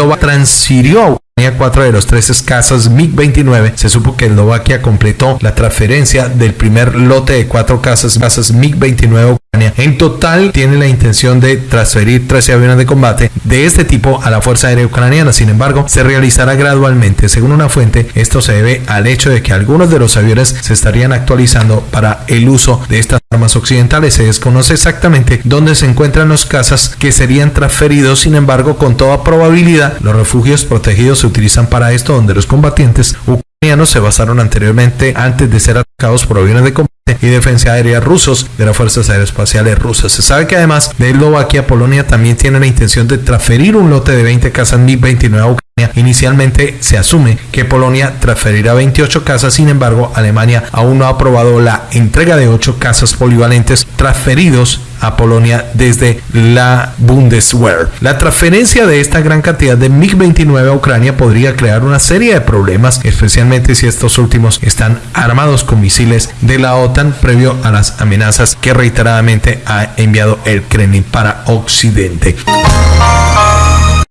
Eslovaquia transfirió a cuatro de los tres casas MiG-29. Se supo que Eslovaquia completó la transferencia del primer lote de cuatro casas, casas MiG-29 en total tiene la intención de transferir 13 aviones de combate de este tipo a la Fuerza Aérea Ucraniana. Sin embargo, se realizará gradualmente. Según una fuente, esto se debe al hecho de que algunos de los aviones se estarían actualizando para el uso de estas armas occidentales. Se desconoce exactamente dónde se encuentran los cazas que serían transferidos. Sin embargo, con toda probabilidad, los refugios protegidos se utilizan para esto, donde los combatientes ucranianos se basaron anteriormente antes de ser atacados por aviones de combate y defensa aérea rusos de las Fuerzas Aeroespaciales Rusas. Se sabe que además de Eslovaquia, Polonia también tiene la intención de transferir un lote de 20 casas Mi-29 a Ucrania. Inicialmente se asume que Polonia transferirá 28 casas, sin embargo, Alemania aún no ha aprobado la entrega de 8 casas polivalentes transferidos a Polonia desde la Bundeswehr. La transferencia de esta gran cantidad de MiG-29 a Ucrania podría crear una serie de problemas, especialmente si estos últimos están armados con misiles de la OTAN previo a las amenazas que reiteradamente ha enviado el Kremlin para Occidente.